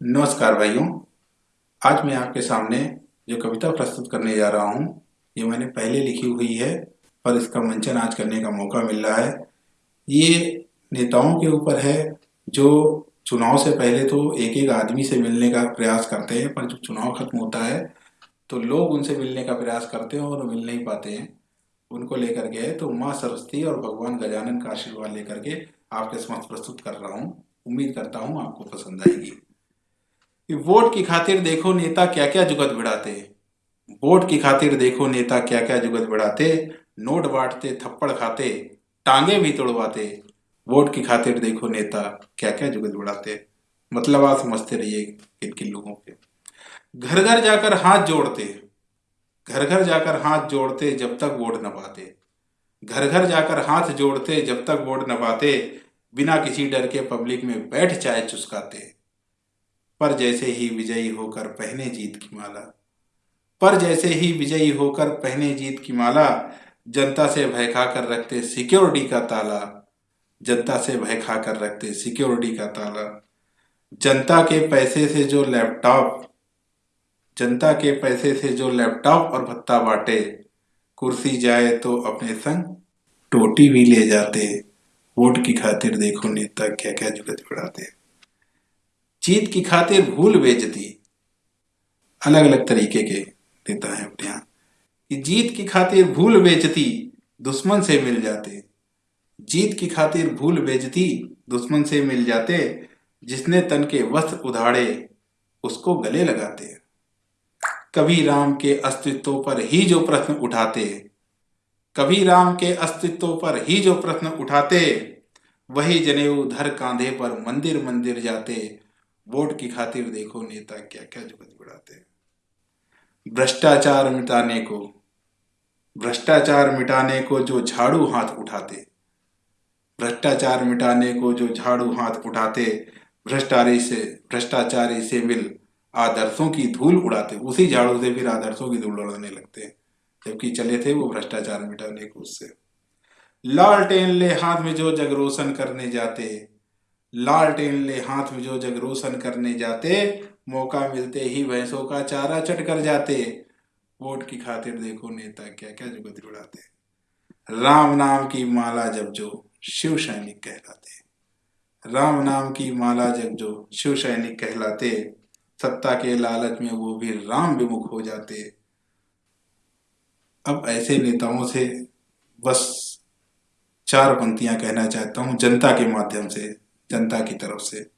नमस्कार भाइयों। आज मैं आपके सामने जो कविता प्रस्तुत करने जा रहा हूँ, ये मैंने पहले लिखी हुई है पर इसका मंचन आज करने का मौका मिल रहा है। ये नेताओं के ऊपर है जो चुनाव से पहले तो एक एक आदमी से मिलने का प्रयास करते हैं, पर जब चुनाव खत्म होता है तो लोग उनसे मिलने का प्रयास करते हैं और मिल नहीं पाते हैं। उनको लेकर गए तो माँ सरस्वती और भगवान गजानन का आशीर्वाद लेकर के आपके समक्ष प्रस्तुत कर रहा हूँ। उम्मीद करता हूँ आपको पसंद आएगी। कि वोट की खातिर देखो नेता क्या क्या जुगत बिड़ाते वोट की खातिर देखो नेता क्या क्या जुगत बिड़ाते नोट बांटते, थप्पड़ खाते, टांगे भी तोड़वाते। वोट की खातिर देखो नेता क्या क्या जुगत बिड़ाते मतलब आप समझते रहिए किन किन लोगों के। घर घर जाकर हाथ जोड़ते घर घर जाकर हाथ जोड़ते जब तक वोट न पाते। घर घर जाकर हाथ जोड़ते जब तक वोट न पाते। बिना किसी डर के पब्लिक में बैठ चाय चुस्काते। पर जैसे ही विजयी होकर पहने जीत की माला, पर जैसे ही विजयी होकर पहने जीत की माला, जनता से भय खाकर रखते सिक्योरिटी का ताला, जनता से भय खाकर रखते सिक्योरिटी का ताला। जनता के पैसे से जो लैपटॉप, जनता के पैसे से जो लैपटॉप और भत्ता बांटे, कुर्सी जाए तो अपने संग टोटी भी ले जाते, वोट की खातिर देखो नेता क्या क्या जुगत बढ़ाते जीत की खातिर भूल बेचती। अलग अलग तरीके के देता है यहाँ कि जीत की खातिर भूल बेचती, दुश्मन से मिल जाते। जीत की खातिर भूल बेचती, दुश्मन से मिल जाते। जिसने तन के वस्त्र उधाड़े, उसको गले लगाते। कभी राम के अस्तित्व पर ही जो प्रश्न उठाते, कभी राम के अस्तित्व पर ही जो प्रश्न उठाते, वही जनेऊ धर कांधे पर मंदिर मंदिर जाते। वोट की खातिर देखो नेता क्या क्या जुगत बढ़ाते हैं। भ्रष्टाचार मिटाने को, भ्रष्टाचार मिटाने को जो झाड़ू हाथ उठाते, भ्रष्टाचार मिटाने को जो झाड़ू हाथ उठाते, भ्रष्टाचारी से भ्रष्टाचारी से मिल आदर्शों की धूल उड़ाते, उसी झाड़ू से फिर आदर्शों की धूल उड़ाने लगते हैं। जबकि चले थे वो भ्रष्टाचार मिटाने को उससे। लालटेन ले हाथ में जो जग रोशन करने जाते लालटेन ले हाथ में जो जग रोशन करने जाते, मौका मिलते ही भैंसों का चारा चट कर जाते। वोट की खातिर देखो नेता क्या क्या जुगत उड़ाते राम नाम की माला जब जो शिव सैनिक कहलाते। राम नाम की माला जब जो शिव सैनिक कहलाते, सत्ता के लालच में वो भी राम विमुख हो जाते। अब ऐसे नेताओं से बस चार पंक्तियाँ कहना चाहता हूँ जनता के माध्यम से। जनता की तरफ़ से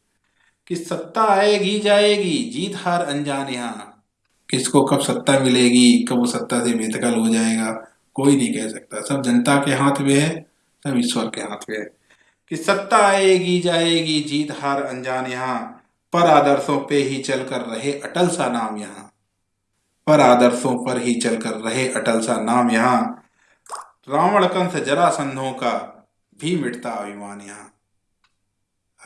कि सत्ता आएगी, जाएगी, जीत हार अनजान यहाँ। किसको कब सत्ता मिलेगी, कब वो सत्ता से बेदखल हो जाएगा, कोई नहीं कह सकता। सब जनता के हाथ में है, सब ईश्वर के हाथ में है। कि सत्ता आएगी, जाएगी, जीत हार अनजान यहाँ। पर आदर्शों पे ही चल कर रहे अटल सा नाम यहाँ। पर आदर्शों पर ही चल कर रहे अटल सा नाम यहाँ। रावण कंस जरा जरासंधों का भी मिटता अभिमान यहाँ।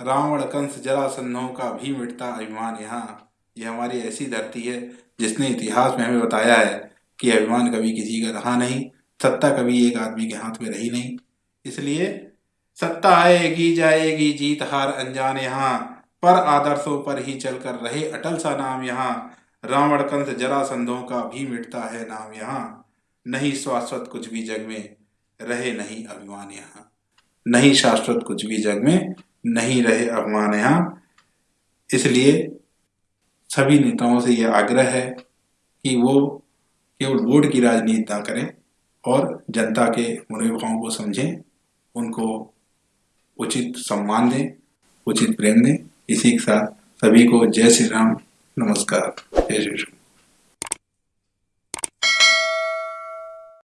रावण कंस जरासंधों का भी मिटता अभिमान यहाँ। यह हमारी ऐसी धरती है, जिसने इतिहास में हमें बताया है कि अभिमान कभी किसी का रहा नहीं, सत्ता कभी एक आदमी के हाथ में रही नहीं। इसलिए सत्ता आएगी, जाएगी, जीत हार अनजान यहाँ। पर आदर्शों पर ही चलकर रहे अटल सा नाम यहाँ। रावण कंस जरासंधों का भी मिटता है नाम यहाँ। नहीं शाश्वत कुछ भी जग में रहे नहीं अभिमान यहाँ। नहीं शाश्वत कुछ भी जग में नहीं रहे अपमान यहाँ। इसलिए सभी नेताओं से यह आग्रह है कि वो केवल वोट की राजनीति ना करें और जनता के मनोभावों को समझें, उनको उचित सम्मान दें, उचित प्रेम दें। इसी के साथ सभी को जय श्री राम। नमस्कार। जय श्री राम।